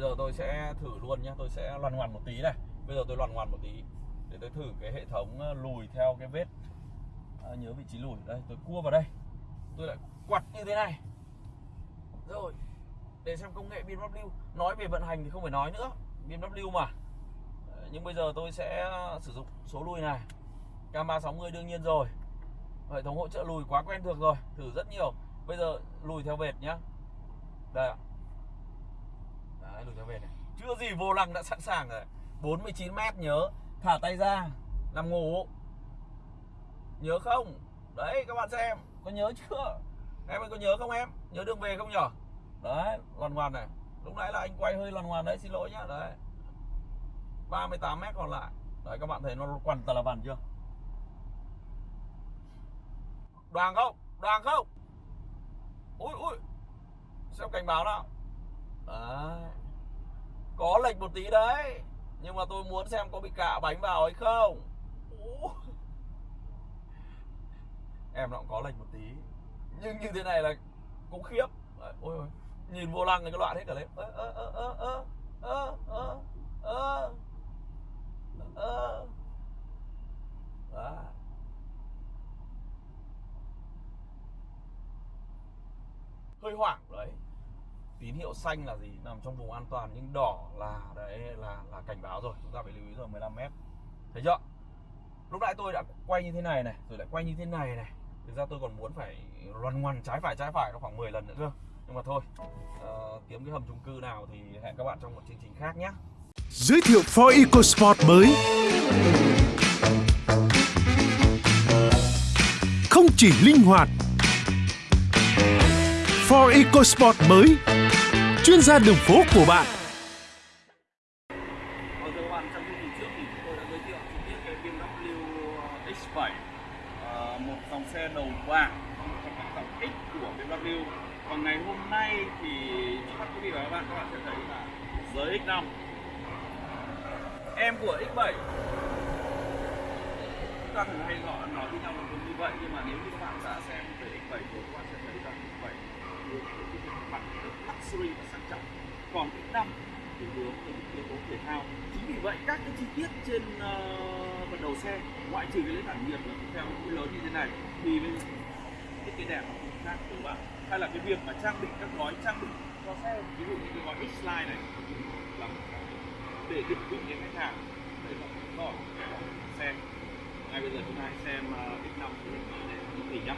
bây giờ tôi sẽ thử luôn nhé tôi sẽ loằn ngoằn một tí này. Bây giờ tôi loằn ngoằn một tí để tôi thử cái hệ thống ờ, lùi theo cái vết. À, nhớ vị trí lùi. Đây tôi cua vào đây. Tôi lại quặt như thế này. Rồi để xem công nghệ BMW nói về vận hành thì không phải nói nữa. BMW mà. Nhưng bây giờ tôi sẽ ờ, sử dụng số lùi này. Cam 360 đương nhiên rồi. Hệ thống hỗ trợ lùi quá quen thuộc rồi. Thử rất nhiều. Bây giờ lùi theo vệt nhá. Đây ạ đấy lùi theo này. Chưa gì vô lăng đã sẵn sàng rồi. 49 mét, nhớ. Thả tay ra, nằm ngủ. Nhớ không? Đấy, các bạn xem. Có nhớ chưa? Em ơi, có nhớ không em? Nhớ đường về không nhở? Đấy, loàn ngoan này. Lúc nãy là anh quay hơi loàn ngoan đấy, xin lỗi nhá. Đấy. 38 mét còn lại. Đấy, các bạn thấy nó quằn tà là vằn chưa? Đoàn không? Đoàn không? Ui ui. Xem cảnh báo nào. Đấy có lệch một tí đấy. Nhưng mà tôi muốn xem có bị cạ bánh vào hay không. Em nó cũng có lệch một tí. Nhưng như thế này là cũng khiếp. Ôi ôi nhìn vô lăng này cái loạn hết cả lên. Ơ ơ ơ ơ ơ ơ ơ ơ ơ Đó. hơi hoảng đấy tín hiệu xanh là gì? Nằm trong vùng an toàn nhưng đỏ là đấy là là cảnh báo rồi. Chúng ta phải lưu ý rồi 15 mét. Thấy chưa? Lúc nãy tôi đã quay như thế này này rồi lại quay như thế này này. Thực ra tôi còn muốn phải loằn ngoằn trái phải trái phải nó khoảng 10 lần nữa cơ. Nhưng mà thôi uh, kiếm cái hầm chung cư nào thì hẹn các bạn trong một chương trình khác nhé. Giới thiệu Ford EcoSport mới. Không chỉ linh hoạt Ford EcoSport mới. Chuyên gia đường phố của bạn Vâng thưa các bạn, trong chương trình trước thì chúng tôi đã giới thiệu chi tiết cái BMW X7 ờ, một dòng xe đầu bảng trong các dòng X của BMW và ngày hôm nay thì trước mắt quý vị và các bạn các bạn sẽ thấy là giới X5 em của X7 chúng ta thường hay gọi nói với nhau một từ như vậy nhưng mà nếu như các bạn đã xem về X7 rồi các bạn sẽ thấy rằng X7 hướng tới cái việc mặt luxury và sang trọng còn X5 thì hướng tới những yếu tố thể thao chính vì vậy các cái chi tiết trên uh, phần đầu xe ngoại trừ cái lưới tản nhiệt là theo những cái lớn như thế này thì bên thiết kế đẹp nó cũng khác từ bạn? Hay là cái việc mà trang bị các gói trang bị cho xe ví dụ như cái gói X-Line này là để định vị đến khách hàng để là có xe. Ngay bây giờ chúng ta hãy xem X5 để để nhá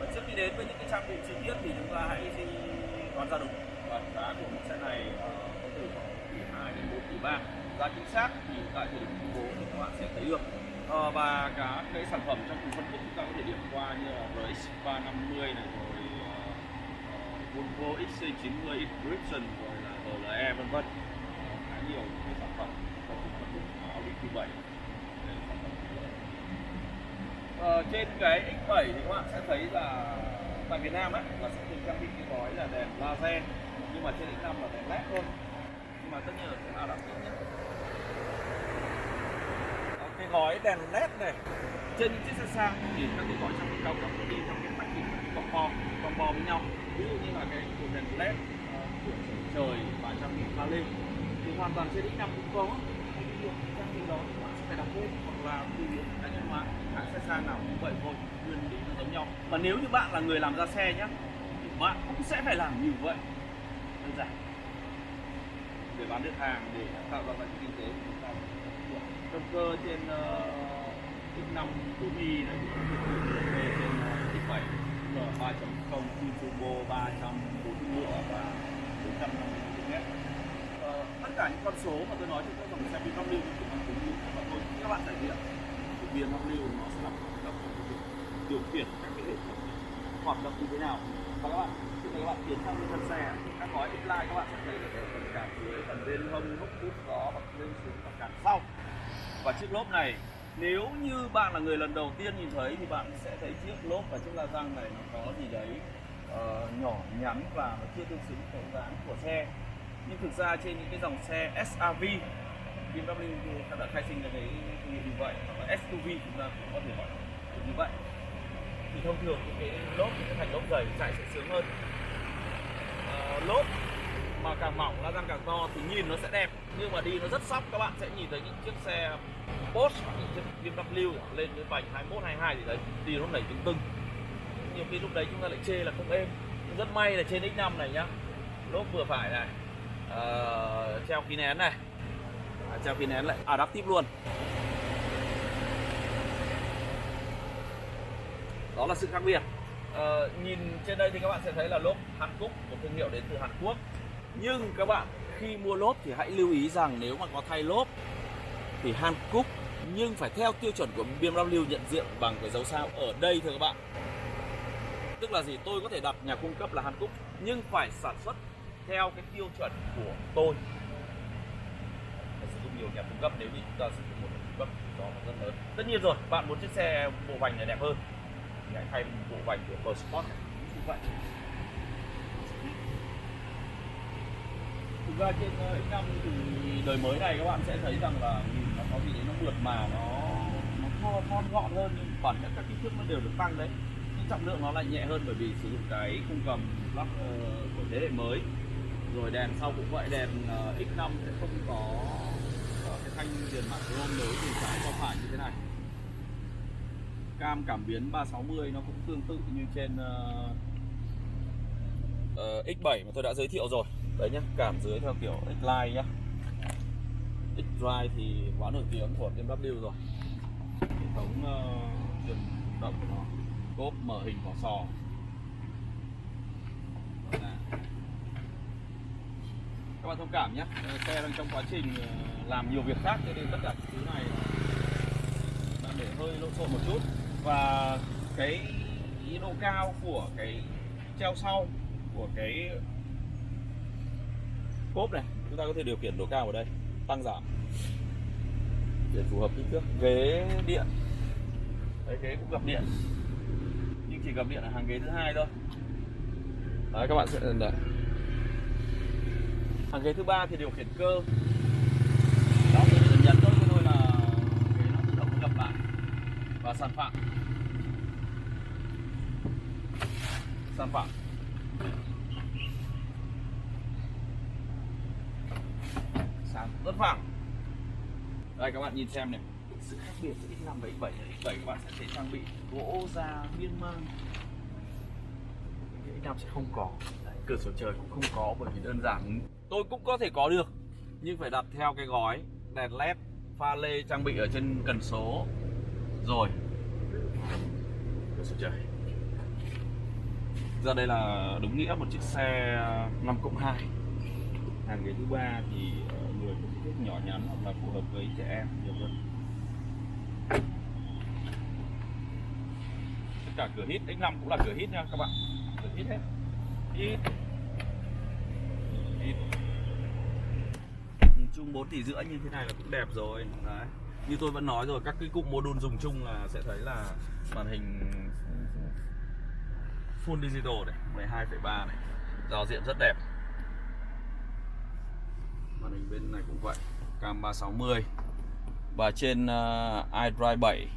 và trước khi đến với những cái trang bị chi tiết thì chúng ta hãy đi đoán ra đúng và giá của mẫu xe này ờ, có từ khoảng tỷ 2 đến 4 tỷ 3 giá chính xác thì tại thời điểm công bố thì các bạn sẽ thấy được. À, và cả cái sản phẩm trong cùng phân khúc chúng ta có thể điểm qua như là RX 350 này rồi ờ, Volvo XC90 Inscription rồi là RLE vân vân. Khá nhiều những cái sản phẩm trong cùng phân khúc của Audi Q7 Ờ, trên cái X7 thì các bạn sẽ thấy là tại Việt Nam ấy là sẽ được trang bị cái gói là đèn laser mà trên X5 là đèn led thôi. Nhưng mà tất nhiên là sẽ là đặc biệt nhất. Ờ, cái gói đèn led này. Trên những chiếc xe sang thì các cái gói trang bị cao cấp đi trong cái package combo combo với nhau. Ví dụ như là cái cột đèn led uh, của trời và trang bị pha lên thì hoàn toàn trên X5 cũng có. Trang bị đó thì bạn sẽ phải đặt thêm hoặc là tùy cá nhân hóa. Hãng xe sang nào cũng vậy thôi nguyên lý nó giống nhau. Và nếu như bạn là người làm ra xe nhé thì bạn cũng sẽ phải làm như vậy đơn giản. Để bán được hàng để tạo ra lợi kinh tế của chúng ta động cơ trên uh, X5 Turbo này thì về trên uh, X7 L3.0 turbo 340 ngựa và 450 km ờ, tất cả những con số mà tôi nói trên các dòng xe BMW thì chỉ cũng tính và tôi các bạn trải nghiệm. Thì BMW nó sẽ làm hoạt động điều khiển các cái hệ thống hoạt động như thế nào. Và các bạn các bạn tiến sang bên thân xe các gói X-Line các bạn sẽ thấy được ở phần cản dưới phần bên hông hốc hút gió bật lên xuống và cản sau và chiếc lốp này nếu như bạn là người lần đầu tiên nhìn thấy thì bạn sẽ thấy chiếc lốp và chiếc la răng này nó có gì đấy uh, nhỏ nhắn và nó chưa tương xứng với dáng của xe nhưng thực ra trên những cái dòng xe SRV BMW đã khai sinh ra cái thương hiệu như vậy hoặc là SUV chúng ta cũng có thể gọi như vậy thì thông thường những cái lốp những cái thành lốp dày chạy sẽ sướng hơn Ờ, lốp. Mà càng mỏng la răng càng to thì nhìn nó sẽ đẹp. Nhưng mà đi nó rất sóc các bạn sẽ nhìn thấy những chiếc xe Porsche hoặc những chiếc BMW lên cái vành 21 22 thì đấy đi nó nảy tưng tưng. Nhiều khi lúc đấy chúng ta lại chê là không êm. Nhưng rất may là trên X5 này nhá lốp vừa phải này Ờ, treo khí nén này. À, treo khí nén lại adaptive luôn. Đó là sự khác biệt uh, nhìn trên đây thì các bạn sẽ thấy là lốp Hàn Quốc một thương hiệu đến từ Hàn Quốc. Nhưng các bạn khi mua lốp thì hãy lưu ý rằng nếu mà có thay lốp thì Hàn Quốc nhưng phải theo tiêu chuẩn của BMW nhận diện bằng cái dấu sao ở đây thưa các bạn. Tức là gì? Tôi có thể đặt nhà cung cấp là Hàn Quốc nhưng phải sản xuất theo cái tiêu chuẩn của tôi. Phải sử dụng nhiều nhà cung cấp nếu như chúng ta sử dụng một nhà cung cấp thì đó nó rất lớn. Tất nhiên rồi bạn muốn chiếc xe bộ vành này đẹp hơn thì hãy thay bộ vành của Pro Sport này. Như vậy thực ra trên ờ, X5 thì đời mới này các bạn sẽ thấy rằng là nhìn nó có gì đấy nó mượt mà nó nó thon, thon gọn hơn nhưng bản chất các kích thước nó đều được tăng đấy. Nhưng trọng lượng nó lại nhẹ hơn bởi vì sử dụng cái khung cầm lắp ờ, của thế hệ mới. Rồi đèn sau cũng vậy đèn ờ, X5 sẽ không có cái thanh tiền mặt chrome nối từ trái qua phải như thế này cam cảm biến 360 nó cũng tương tự như trên uh, uh, X7 mà tôi đã giới thiệu rồi. Đấy nhá cảm dưới theo kiểu X-Line nhá. X-Drive thì quá nổi tiếng của BMW rồi. Hệ thống uh, truyền động của nó cốp mở hình vỏ sò. Các bạn thông cảm nhé ờ, xe đang trong quá trình ờ, làm nhiều việc khác cho nên tất cả thứ này đã để hơi lộn xộn một chút và cái độ cao của cái treo sau, của cái cốp này. Chúng ta có thể điều khiển độ cao ở đây, tăng giảm. Để phù hợp kích thước. Ghế điện. Đấy, ghế cũng gập điện. Nhưng chỉ gập điện ở hàng ghế thứ hai thôi. Đấy, các bạn sẽ đấy. hàng ghế thứ ba thì điều khiển cơ đó tôi chỉ cần nhấn thôi thôi là ghế nó tự động nó gập lại sản phẩm. Sản phẩm. Sản rất phẳng đây các bạn nhìn xem này. Sự khác biệt giữa X5 và X7 X7 các bạn sẽ thấy trang bị gỗ da miên man. X5 sẽ không có. Đấy, cửa sổ trời cũng không có bởi vì đơn giản. Tôi cũng có thể có được nhưng phải đặt theo cái gói đèn led pha lê trang bị ở trên cần số rồi. Trời ra đây là đúng nghĩa một chiếc xe 5 cộng 2 hàng ghế thứ ba thì ờ, người có kích thước nhỏ nhắn hoặc là phù hợp với trẻ em nhiều hơn. Tất cả cửa hít X5 cũng là cửa hít nha các bạn. Cửa hít hết. Hít. Hít. Chung 4 tỷ rưỡi như thế này là cũng đẹp rồi. Đấy như tôi vẫn nói rồi các cái cụm module dùng chung là sẽ thấy là màn hình full digital này 12,3 này giao diện rất đẹp. Màn hình bên này cũng vậy cam 360 và trên uh, iDrive 7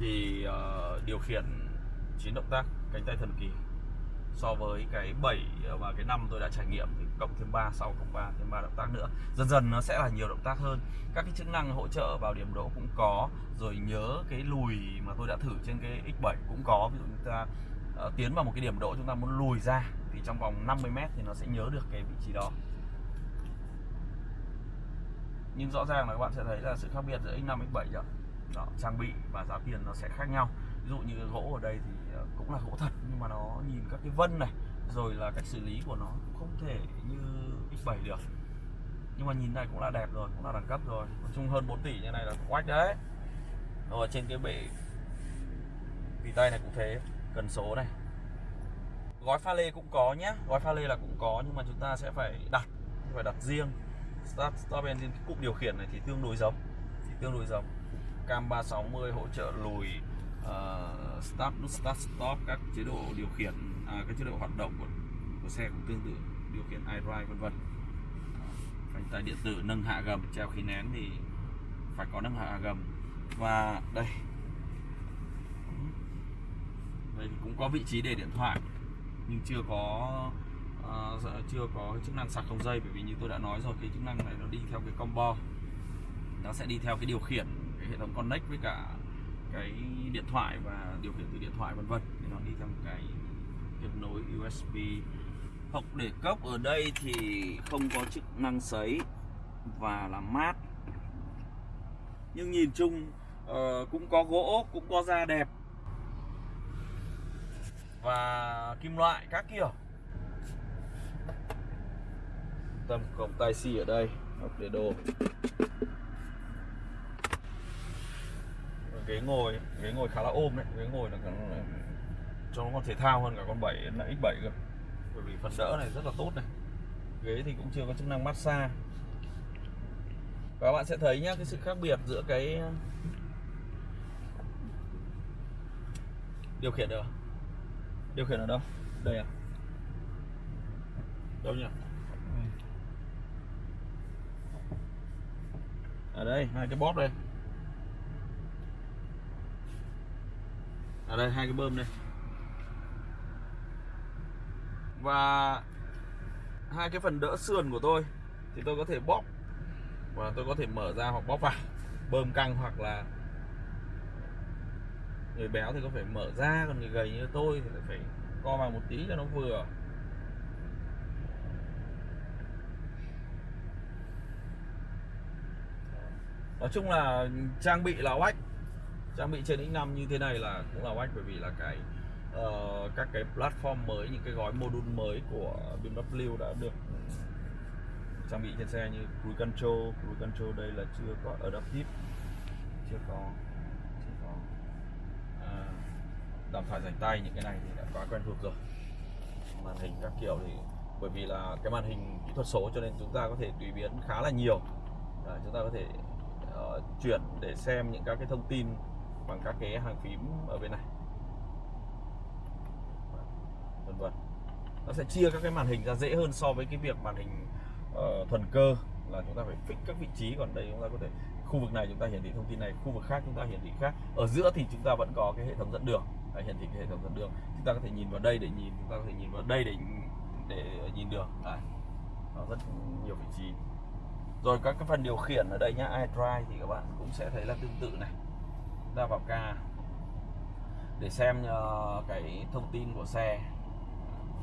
thì uh, điều khiển 9 động tác cánh tay thần kỳ so với cái 7 ờ, và cái 5 tôi đã trải nghiệm thì cộng thêm 3 6 cộng 3 thêm 3 động tác nữa. Dần dần nó sẽ là nhiều động tác hơn. Các cái chức năng hỗ trợ vào điểm đỗ cũng có rồi nhớ cái lùi mà tôi đã thử trên cái X7 cũng có. Ví dụ chúng ta uh, tiến vào một cái điểm đỗ chúng ta muốn lùi ra thì trong vòng 50 m thì nó sẽ nhớ được cái vị trí đó. Nhưng rõ ràng là các bạn sẽ thấy là sự khác biệt giữa X5 X7 rồi đó, trang bị và giá tiền nó sẽ khác nhau. Ví dụ như gỗ ở đây thì ờ, cũng là gỗ thật nhưng mà nó nhìn các cái vân này rồi là cách xử lý của nó không thể như X7 được. Nhưng mà nhìn này cũng là đẹp rồi cũng là đẳng cấp rồi. Nói chung hơn 4 tỷ như này là quách đấy. Rồi trên cái bệ tì tay này cũng thế cần số này. Gói pha lê cũng có nhé gói pha lê là cũng có nhưng mà chúng ta sẽ phải đặt phải đặt riêng. Start stop engine cái cụm điều khiển này thì tương đối giống thì tương đối giống cam 360 hỗ trợ lùi uh, start nút start stop các chế độ điều khiển à, các chế độ hoạt động của, của xe cũng tương tự điều khiển iDrive vân vân. Phanh tay điện tử nâng hạ gầm treo khí nén thì phải có nâng hạ gầm. Và đây đây thì cũng có vị trí để điện thoại nhưng chưa có uh, chưa có chức năng sạc không dây bởi vì như tôi đã nói rồi cái chức năng này nó đi theo cái combo. Nó sẽ đi theo cái điều khiển cái hệ thống connect với cả cái điện thoại và điều khiển từ điện thoại vân vân. Thì nó đi theo một cái kết nối USB hộc để cốc ở đây thì không có chức năng sấy và làm mát. Nhưng nhìn chung uh, cũng có gỗ cũng có da đẹp. Và kim loại các kiểu. Tâm cổng tai xì ở đây hộp để đồ ghế ngồi ghế ngồi khá là ôm đấy ghế ngồi là cho nó còn thể thao hơn cả con 7 là X7 cơ. Bởi vì phần đỡ này rất là tốt này. Ghế thì cũng chưa có chức năng massage. Và các bạn sẽ thấy nhá cái sự khác biệt giữa cái điều khiển được điều khiển ở đâu? Đây à? Đâu nhỉ? Ở đây hai cái bóp đây ở đây, hai cái bơm đây. Và hai cái phần đỡ sườn của tôi thì tôi có thể bóp. Và tôi có thể mở ra hoặc bóp vào. Bơm căng hoặc là người béo thì có phải mở ra, còn người gầy như tôi thì phải co vào một tí cho nó vừa. Nói chung là trang bị là oách trang bị trên X5 như thế này là cũng là oách bởi vì là cái uh, các cái platform mới những cái gói module mới của BMW đã được trang bị trên xe như cruise control. Cruise control đây là chưa có adaptive chưa có chưa có ờ, à, đàm thoại rảnh tay những cái này thì đã quá quen thuộc rồi. Màn hình các kiểu thì bởi vì là cái màn hình kỹ thuật số cho nên chúng ta có thể tùy biến khá là nhiều. Đấy, chúng ta có thể uh, chuyển để xem những các cái thông tin bằng các cái hàng phím ở bên này. Vân vân. Nó sẽ chia các cái màn hình ra dễ hơn so với cái việc màn hình uh, thuần cơ là chúng ta phải fix các vị trí. Còn đây chúng ta có thể khu vực này chúng ta hiển thị thông tin này khu vực khác chúng ta hiển thị khác. Ở giữa thì chúng ta vẫn có cái hệ thống dẫn đường. Đấy, hiển thị cái hệ thống dẫn đường. Chúng ta có thể nhìn vào đây để nhìn chúng ta có thể nhìn vào đây để để nhìn đường. Đấy. nó rất nhiều vị trí. Rồi các cái phần điều khiển ở đây nhá iDrive thì các bạn cũng sẽ thấy là tương tự này ra vào ca. Để xem uh, cái thông tin của xe.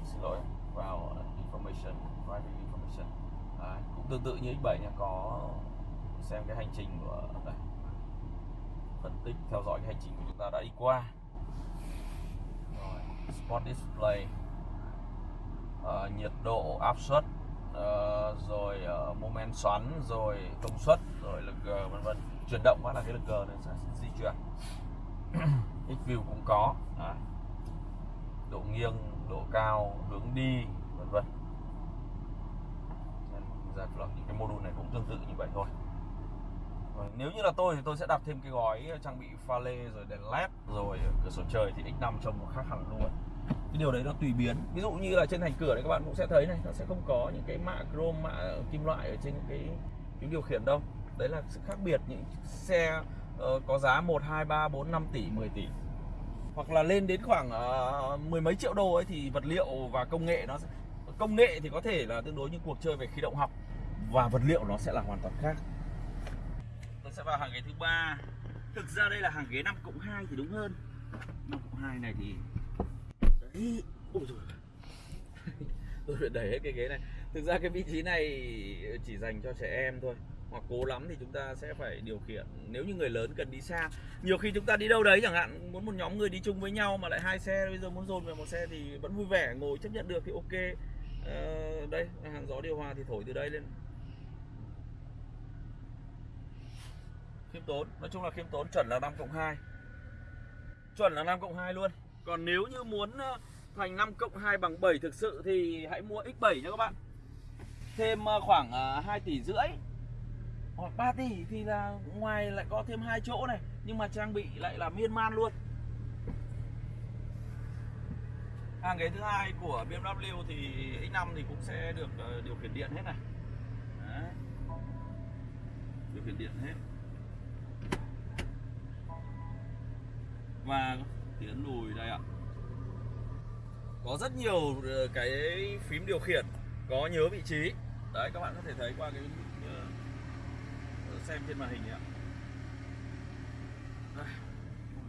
Xin lỗi vào information driving information. À, cũng tương tự như X7 nha có xem cái hành trình của đây. Phân tích theo dõi cái hành trình của chúng ta đã đi qua. Rồi spot display. Ờ, nhiệt độ áp suất ờ, rồi ờ, moment xoắn rồi công suất rồi lực ờ, vân vân chuyển động phát là cái lực G này sẽ di chuyển. X view cũng có. Đấy. độ nghiêng độ cao hướng đi vân vân. Giải vlog những cái module này cũng tương tự như vậy thôi. Nếu như là tôi thì tôi sẽ đặt thêm cái gói trang bị pha lê rồi đèn led rồi cửa sổ trời thì X5 trông nó khác hẳn luôn. Cái điều đấy nó tùy biến. Ví dụ như là trên thành cửa này các bạn cũng sẽ thấy này nó sẽ không có những cái mạ chrome mạ kim loại ở trên cái phím điều khiển đâu đấy là sự khác biệt. Những xe uh, có giá 1, 2, 3, 4, 5 tỷ, 10 tỷ. Hoặc là lên đến khoảng uh, mười mấy triệu đô ấy thì vật liệu và công nghệ nó công nghệ thì có thể là tương đối như cuộc chơi về khí động học và vật liệu nó sẽ là hoàn toàn khác. Tôi sẽ vào hàng ghế thứ ba. Thực ra đây là hàng ghế 5 cộng 2 thì đúng hơn. 5 cộng 2 này thì đấy. Ôi rồi tôi phải đẩy hết cái ghế này. Thực ra cái vị trí này chỉ dành cho trẻ em thôi hoặc cố lắm thì chúng ta sẽ phải điều khiển. Nếu như người lớn cần đi xa nhiều khi chúng ta đi đâu đấy chẳng hạn muốn một nhóm người đi chung với nhau mà lại hai xe bây giờ muốn dồn về một xe thì vẫn vui vẻ ngồi chấp nhận được thì ok. Ờ, đây hàng gió điều hòa thì thổi từ đây lên. Khiêm tốn nói chung là khiêm tốn chuẩn là 5 cộng 2 chuẩn là 5 cộng 2 luôn. Còn nếu như muốn ờ, thành 5 cộng 2 bằng 7 thực sự thì hãy mua X7 nha các bạn. Thêm ờ, khoảng ờ, 2 tỷ rưỡi hoặc 3 tỷ thì là ngoài lại có thêm hai chỗ này, nhưng mà trang bị lại là miên man luôn. Hàng ghế thứ hai của BMW thì X5 thì cũng sẽ được ờ, điều khiển điện hết này. Đấy. điều khiển điện hết. Và tiến lùi đây ạ. Có rất nhiều ờ, cái phím điều khiển có nhớ vị trí. Đấy, các bạn có thể thấy qua cái xem trên màn hình ạ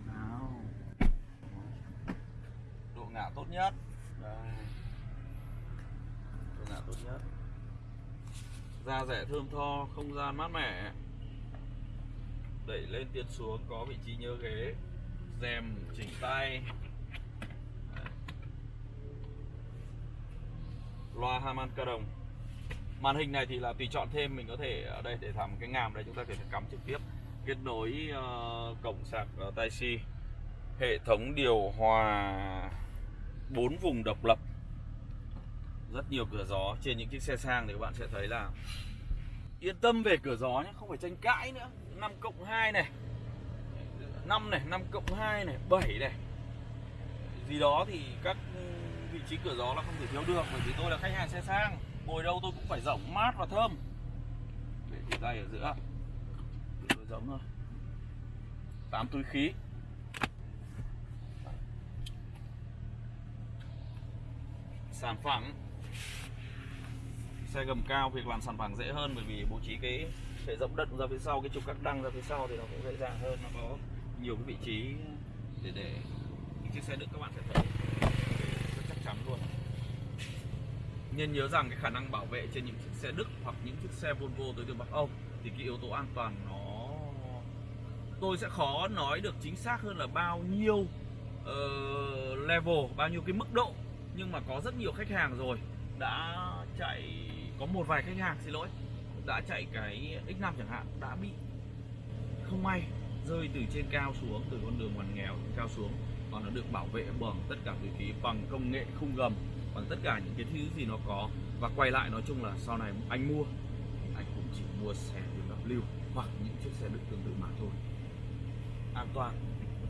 nào độ ngả tốt nhất. Đây. Độ ngả tốt nhất. Da rẻ thơm tho không gian mát mẻ. Đẩy lên tiến xuống có vị trí nhớ ghế. Rèm chỉnh tay. Loa Haman ca đồng màn hình này thì là tùy chọn thêm mình có thể ở đây để làm cái ngàm đây chúng ta có thể cắm trực tiếp. Kết nối uh, cổng sạc uh, tai si hệ thống điều hòa bốn vùng độc lập. Rất nhiều cửa gió trên những chiếc xe sang thì các bạn sẽ thấy là yên tâm về cửa gió nhé không phải tranh cãi nữa. 5 cộng 2 này 5 này 5 cộng 2 này 7 này. Gì đó thì các vị trí cửa gió là không thể thiếu được bởi vì tôi là khách hàng xe sang ngồi đâu tôi cũng phải rộng mát và thơm. Để thì dây ở giữa. Tôi giống thôi. 8 túi khí. Sàn phẳng xe gầm cao, việc làm sàn phẳng dễ hơn bởi vì bố trí cái hệ rộng đất ra phía sau, cái trục các đăng ra phía sau thì nó cũng dễ dàng hơn, nó có nhiều cái vị trí để để những chiếc xe đựng. Các bạn sẽ thấy rất chắc chắn luôn nên nhớ rằng cái khả năng bảo vệ trên những chiếc xe Đức hoặc những chiếc xe Volvo tới từ Bắc Âu thì cái yếu tố an toàn nó tôi sẽ khó nói được chính xác hơn là bao nhiêu uh, level bao nhiêu cái mức độ. Nhưng mà có rất nhiều khách hàng rồi đã chạy có một vài khách hàng xin lỗi đã chạy cái X5 chẳng hạn đã bị không may rơi từ trên cao xuống từ con đường ngoằn nghèo trên cao xuống. Còn nó được bảo vệ bằng tất cả túi khí bằng công nghệ khung gầm bằng tất cả những cái thứ gì nó có và quay lại nói chung là sau này anh mua, anh cũng chỉ mua xe BMW hoặc những chiếc xe đựng tương tự mà thôi. An toàn.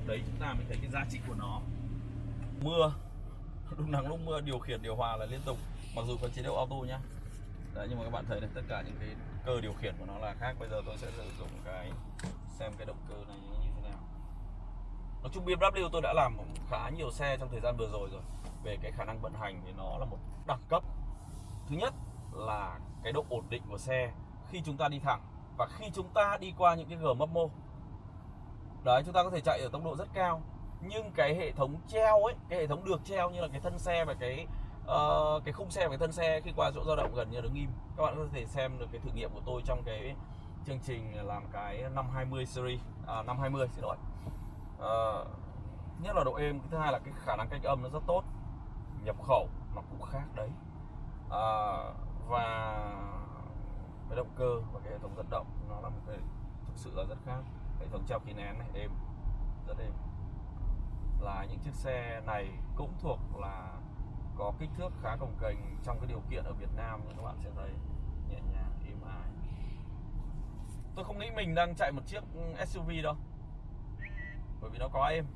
Đấy, chúng ta mới thấy cái giá trị của nó. Mưa. Lúc nắng lúc mưa, điều khiển, điều hòa là liên tục. Mặc dù có chế độ auto nhá. Đấy, nhưng mà các bạn thấy này, tất cả những cái cơ điều khiển của nó là khác. Bây giờ tôi sẽ sử dụng cái, xem cái động cơ này như thế nào. Nói chung BMW tôi đã làm khá nhiều xe trong thời gian vừa rồi rồi về cái khả năng vận hành thì nó là một đẳng cấp. Thứ nhất là cái độ ổn định của xe khi chúng ta đi thẳng và khi chúng ta đi qua những cái gờ mấp mô. Đấy chúng ta có thể chạy ở tốc độ rất cao nhưng cái hệ thống treo ấy cái hệ thống được treo như là cái thân xe và cái uh, cái khung xe và cái thân xe khi qua chỗ dao động gần như đứng im. Các bạn có thể xem được cái thử nghiệm của tôi trong cái chương trình làm cái 520 series à, 520 xin lỗi. Uh, nhất là độ êm thứ hai là cái khả năng cách âm nó rất tốt nhập khẩu nó cũng khác đấy. À, và cái động cơ và cái hệ thống dẫn động nó là một cái thực sự là rất khác. Hệ thống treo khí nén này êm rất êm. Là những chiếc xe này cũng thuộc là có kích thước khá cồng kềnh trong cái điều kiện ở Việt Nam như các bạn sẽ thấy nhẹ nhàng êm ái. Tôi không nghĩ mình đang chạy một chiếc SUV đâu bởi vì nó có êm.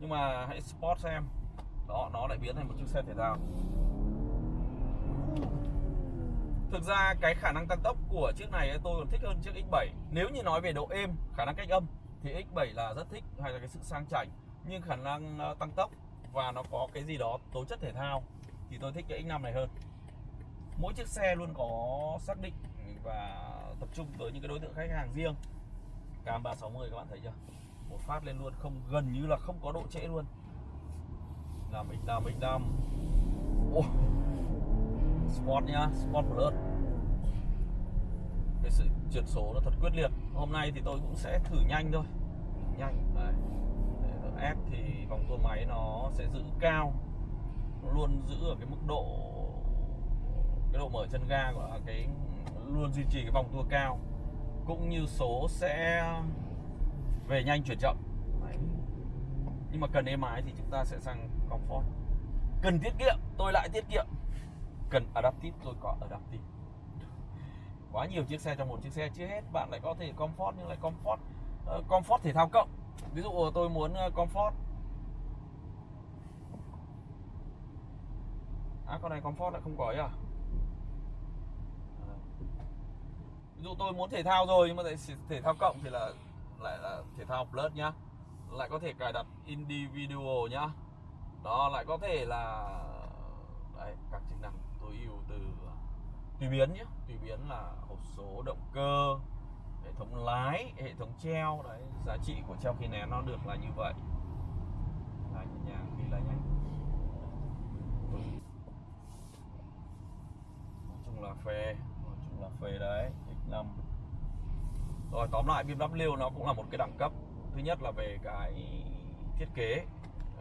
Nhưng mà hãy sport xem đó, nó lại biến thành một chiếc xe thể thao. Thực ra cái khả năng tăng tốc của chiếc này tôi còn thích hơn chiếc X7 nếu như nói về độ êm, khả năng cách âm, thì X7 là rất thích hay là cái sự sang chảnh. Nhưng khả năng ờ, tăng tốc và nó có cái gì đó tố chất thể thao, thì tôi thích cái X5 này hơn. Mỗi chiếc xe luôn có xác định và tập trung tới những cái đối tượng khách hàng riêng. Cam 360 các bạn thấy chưa? Một phát lên luôn, không, gần như là không có độ trễ luôn làm X5 X5 oh. Sport nhá Sport Plus cái sự chuyển số nó thật quyết liệt. Hôm nay thì tôi cũng sẽ thử nhanh thôi. Nhanh, Đấy. Thì vòng tua máy nó sẽ giữ cao. Nó luôn giữ ở cái mức độ, cái độ mở chân ga của cái, luôn duy trì cái vòng tua cao. Cũng như số sẽ về nhanh chuyển chậm. Đấy. nhưng mà cần êm ái thì chúng ta sẽ sang comfort. Cần tiết kiệm tôi lại tiết kiệm. Cần adaptive tôi có adaptive. Quá nhiều chiếc xe trong một chiếc xe chưa hết bạn lại có thể comfort nhưng lại comfort. Uh, comfort thể thao cộng. Ví dụ ờ, tôi muốn ờ, comfort. À con này comfort lại không có ấy à? Ví dụ tôi muốn thể thao rồi nhưng mà thể thao cộng thì là lại là thể thao plus nhá. Lại có thể cài đặt individual nhá đó lại có thể là, đấy, các chức năng tối ưu từ tùy biến nhé tùy biến là hộp số, động cơ, hệ thống lái, hệ thống treo. Đấy, giá trị của treo khí nén nó được là như vậy. Là nhẹ khi đi là nhanh ừ. nói chung là phê, nói chung là phê đấy X5 rồi, tóm lại BMW nó cũng là một cái đẳng cấp. Thứ nhất là về cái thiết kế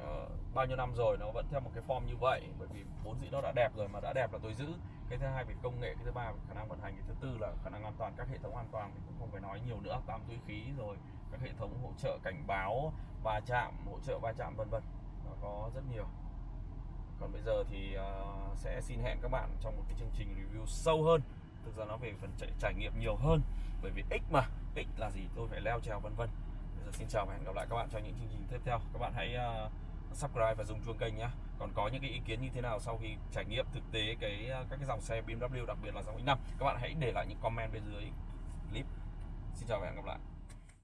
uh, bao nhiêu năm rồi nó vẫn theo một cái form như vậy bởi vì vốn dĩ nó đã đẹp rồi mà đã đẹp là tôi giữ. Cái thứ hai về công nghệ cái thứ ba về khả năng vận hành cái thứ tư là khả năng an toàn các hệ thống an toàn thì cũng không phải nói nhiều nữa tám túi khí rồi các hệ thống hỗ trợ cảnh báo va chạm hỗ trợ va chạm vân vân. Nó có rất nhiều. Còn bây giờ thì uh, sẽ xin hẹn các bạn trong một cái chương trình review sâu hơn. Thực ra nó về phần trải, trải nghiệm nhiều hơn bởi vì x mà x là gì? Tôi phải leo trèo vân vân. Bây giờ xin chào và hẹn gặp lại các bạn trong những chương trình tiếp theo. Các bạn hãy uh, subscribe và dùng chuông kênh nhé còn có những cái ý kiến như thế nào sau khi trải nghiệm thực tế cái à, các cái dòng xe BMW, đặc biệt là dòng X5 các bạn hãy để lại những comment bên dưới clip. Xin chào và hẹn gặp lại.